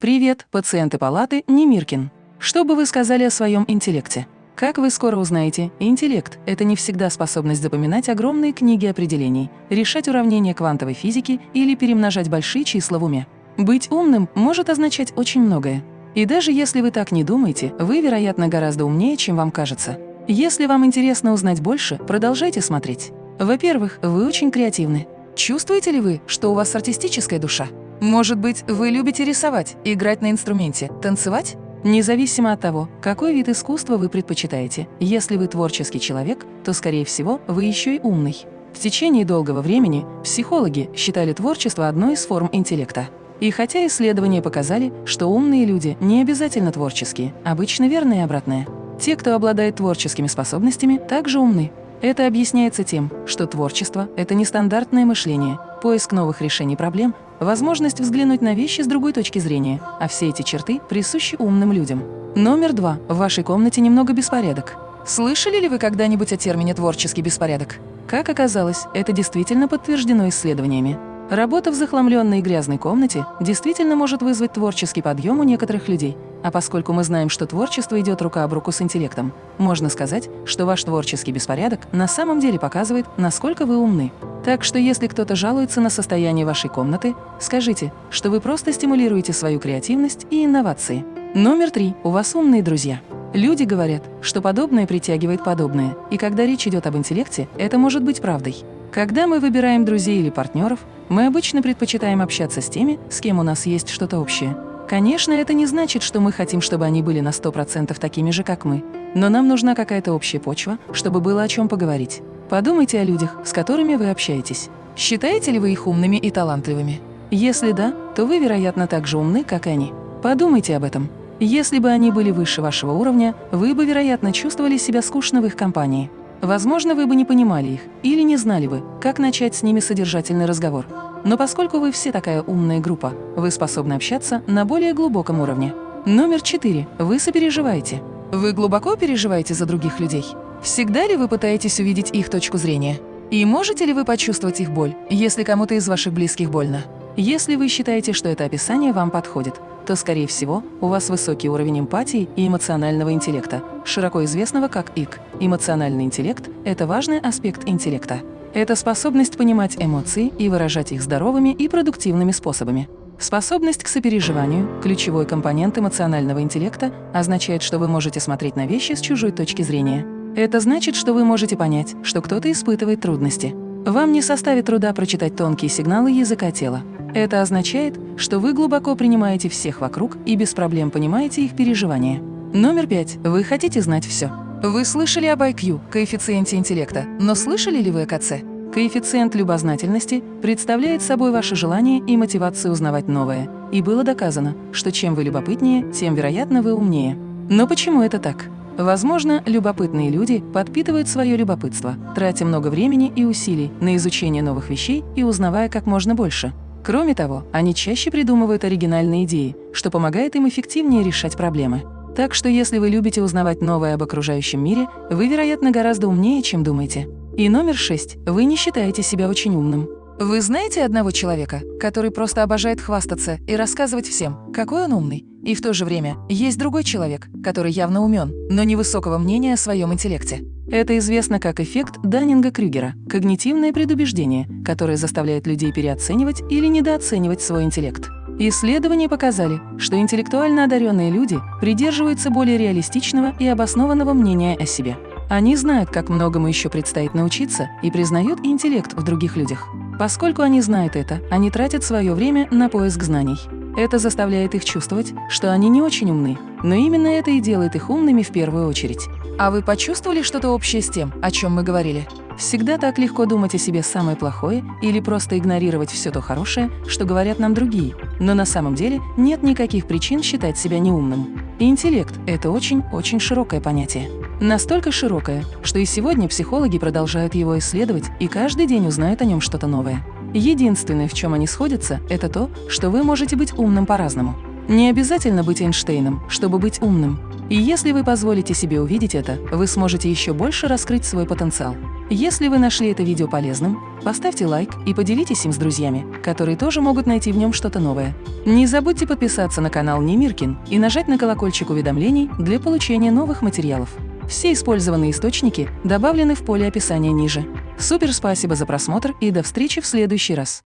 Привет, пациенты палаты Немиркин. Что бы вы сказали о своем интеллекте? Как вы скоро узнаете, интеллект – это не всегда способность запоминать огромные книги определений, решать уравнения квантовой физики или перемножать большие числа в уме. Быть умным может означать очень многое. И даже если вы так не думаете, вы, вероятно, гораздо умнее, чем вам кажется. Если вам интересно узнать больше, продолжайте смотреть. Во-первых, вы очень креативны. Чувствуете ли вы, что у вас артистическая душа? Может быть, вы любите рисовать, играть на инструменте, танцевать? Независимо от того, какой вид искусства вы предпочитаете, если вы творческий человек, то, скорее всего, вы еще и умный. В течение долгого времени психологи считали творчество одной из форм интеллекта. И хотя исследования показали, что умные люди не обязательно творческие, обычно верно и обратное. Те, кто обладает творческими способностями, также умны. Это объясняется тем, что творчество – это нестандартное мышление, поиск новых решений проблем, возможность взглянуть на вещи с другой точки зрения, а все эти черты присущи умным людям. Номер два. В вашей комнате немного беспорядок. Слышали ли вы когда-нибудь о термине «творческий беспорядок»? Как оказалось, это действительно подтверждено исследованиями. Работа в захламленной и грязной комнате действительно может вызвать творческий подъем у некоторых людей. А поскольку мы знаем, что творчество идет рука об руку с интеллектом, можно сказать, что ваш творческий беспорядок на самом деле показывает, насколько вы умны. Так что если кто-то жалуется на состояние вашей комнаты, скажите, что вы просто стимулируете свою креативность и инновации. Номер три. У вас умные друзья. Люди говорят, что подобное притягивает подобное, и когда речь идет об интеллекте, это может быть правдой. Когда мы выбираем друзей или партнеров, мы обычно предпочитаем общаться с теми, с кем у нас есть что-то общее. Конечно, это не значит, что мы хотим, чтобы они были на 100% такими же, как мы. Но нам нужна какая-то общая почва, чтобы было о чем поговорить. Подумайте о людях, с которыми вы общаетесь. Считаете ли вы их умными и талантливыми? Если да, то вы, вероятно, так же умны, как они. Подумайте об этом. Если бы они были выше вашего уровня, вы бы, вероятно, чувствовали себя скучно в их компании. Возможно, вы бы не понимали их или не знали бы, как начать с ними содержательный разговор. Но поскольку вы все такая умная группа, вы способны общаться на более глубоком уровне. Номер четыре. Вы сопереживаете. Вы глубоко переживаете за других людей? Всегда ли вы пытаетесь увидеть их точку зрения? И можете ли вы почувствовать их боль, если кому-то из ваших близких больно? Если вы считаете, что это описание вам подходит, то, скорее всего, у вас высокий уровень эмпатии и эмоционального интеллекта, широко известного как ИК. Эмоциональный интеллект – это важный аспект интеллекта. Это способность понимать эмоции и выражать их здоровыми и продуктивными способами. Способность к сопереживанию, ключевой компонент эмоционального интеллекта, означает, что вы можете смотреть на вещи с чужой точки зрения. Это значит, что вы можете понять, что кто-то испытывает трудности. Вам не составит труда прочитать тонкие сигналы языка тела. Это означает, что вы глубоко принимаете всех вокруг и без проблем понимаете их переживания. Номер пять. Вы хотите знать все. Вы слышали об IQ, коэффициенте интеллекта, но слышали ли вы о КЦ? Коэффициент любознательности представляет собой ваше желание и мотивацию узнавать новое. И было доказано, что чем вы любопытнее, тем, вероятно, вы умнее. Но почему это так? Возможно, любопытные люди подпитывают свое любопытство, тратя много времени и усилий на изучение новых вещей и узнавая как можно больше. Кроме того, они чаще придумывают оригинальные идеи, что помогает им эффективнее решать проблемы. Так что если вы любите узнавать новое об окружающем мире, вы, вероятно, гораздо умнее, чем думаете. И номер шесть. Вы не считаете себя очень умным. Вы знаете одного человека, который просто обожает хвастаться и рассказывать всем, какой он умный? И в то же время есть другой человек, который явно умен, но невысокого мнения о своем интеллекте. Это известно как эффект Даннинга-Крюгера – когнитивное предубеждение, которое заставляет людей переоценивать или недооценивать свой интеллект. Исследования показали, что интеллектуально одаренные люди придерживаются более реалистичного и обоснованного мнения о себе. Они знают, как многому еще предстоит научиться, и признают интеллект в других людях. Поскольку они знают это, они тратят свое время на поиск знаний. Это заставляет их чувствовать, что они не очень умны, но именно это и делает их умными в первую очередь. А вы почувствовали что-то общее с тем, о чем мы говорили? Всегда так легко думать о себе самое плохое или просто игнорировать все то хорошее, что говорят нам другие. Но на самом деле нет никаких причин считать себя неумным. интеллект – это очень-очень широкое понятие. Настолько широкое, что и сегодня психологи продолжают его исследовать и каждый день узнают о нем что-то новое. Единственное, в чем они сходятся, это то, что вы можете быть умным по-разному. Не обязательно быть Эйнштейном, чтобы быть умным. И если вы позволите себе увидеть это, вы сможете еще больше раскрыть свой потенциал. Если вы нашли это видео полезным, поставьте лайк и поделитесь им с друзьями, которые тоже могут найти в нем что-то новое. Не забудьте подписаться на канал Немиркин и нажать на колокольчик уведомлений для получения новых материалов. Все использованные источники добавлены в поле описания ниже. Супер спасибо за просмотр и до встречи в следующий раз.